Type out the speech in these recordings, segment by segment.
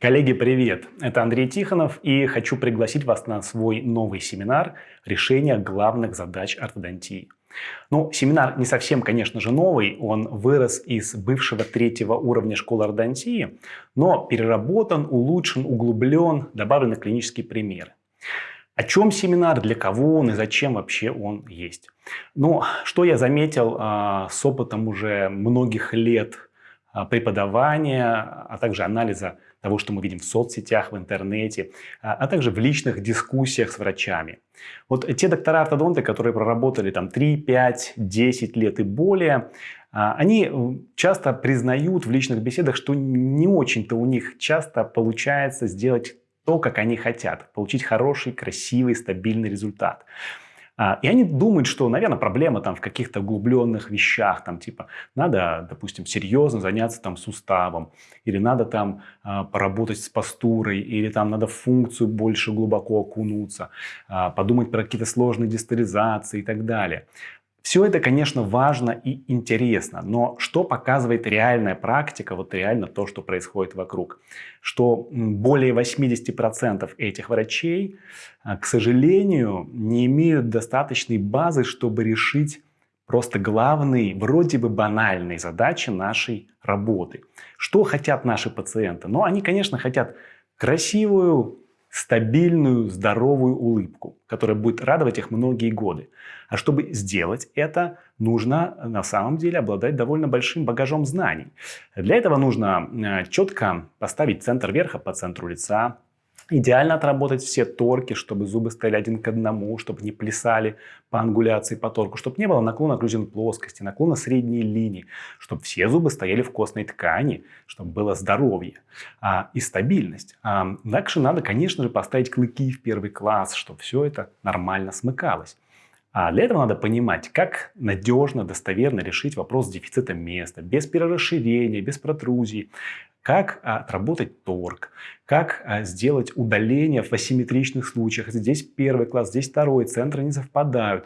Коллеги, привет! Это Андрей Тихонов и хочу пригласить вас на свой новый семинар «Решение главных задач ортодонтии». Ну, семинар не совсем, конечно же, новый, он вырос из бывшего третьего уровня школы ортодонтии, но переработан, улучшен, углублен, добавлены клинические примеры. О чем семинар, для кого он и зачем вообще он есть? Ну, что я заметил а, с опытом уже многих лет преподавания, а также анализа того, что мы видим в соцсетях, в интернете, а, а также в личных дискуссиях с врачами. Вот те доктора-ортодонты, которые проработали там 3, 5, 10 лет и более, а, они э, часто признают в личных беседах, что не очень-то у них часто получается сделать то, как они хотят, получить хороший, красивый, стабильный результат. А, и они думают, что, наверное, проблема там в каких-то углубленных вещах, там типа надо, допустим, серьезно заняться там суставом, или надо там а, поработать с постурой, или там надо функцию больше глубоко окунуться, а, подумать про какие-то сложные дистализации и так далее. Все это, конечно, важно и интересно, но что показывает реальная практика, вот реально то, что происходит вокруг? Что более 80% этих врачей, а, к сожалению, не имеют достаточной базы, чтобы решить просто главные, вроде бы банальные задачи нашей работы. Что хотят наши пациенты? Ну, они, конечно, хотят красивую, стабильную, здоровую улыбку, которая будет радовать их многие годы. А чтобы сделать это, нужно на самом деле обладать довольно большим багажом знаний. Для этого нужно э, четко поставить центр верха по центру лица, Идеально отработать все торки, чтобы зубы стояли один к одному, чтобы не плясали по ангуляции, по торку, чтобы не было наклона окруженной плоскости, наклона средней линии, чтобы все зубы стояли в костной ткани, чтобы было здоровье а, и стабильность. А, дальше надо, конечно же, поставить клыки в первый класс, чтобы все это нормально смыкалось. А для этого надо понимать, как надежно, достоверно решить вопрос с дефицитом места, без перерасширения, без протрузий, как а, отработать торг, как а, сделать удаление в асимметричных случаях. Здесь первый класс, здесь второй, центры не совпадают.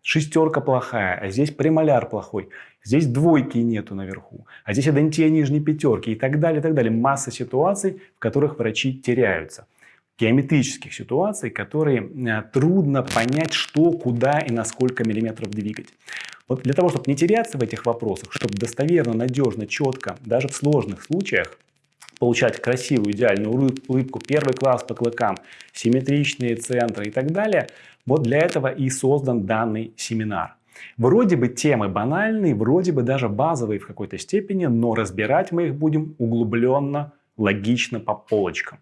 Шестерка плохая, а здесь премоляр плохой. Здесь двойки нету наверху, а здесь адентия нижней пятерки и так далее, и так далее. Масса ситуаций, в которых врачи теряются. Геометрических ситуаций, которые а, трудно понять, что, куда и на сколько миллиметров двигать. Вот для того, чтобы не теряться в этих вопросах, чтобы достоверно, надежно, четко, даже в сложных случаях, получать красивую, идеальную улыбку, первый класс по клыкам, симметричные центры и так далее, вот для этого и создан данный семинар. Вроде бы темы банальные, вроде бы даже базовые в какой-то степени, но разбирать мы их будем углубленно, логично по полочкам.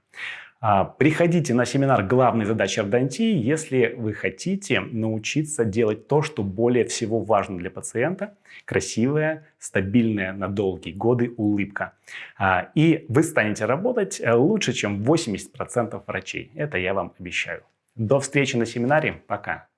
А, приходите на семинар «Главные задачи ордонтии», если вы хотите научиться делать то, что более всего важно для пациента – красивая, стабильная на долгие годы улыбка. А, и вы станете работать э, лучше, чем 80% врачей. Это я вам обещаю. До встречи на семинаре. Пока.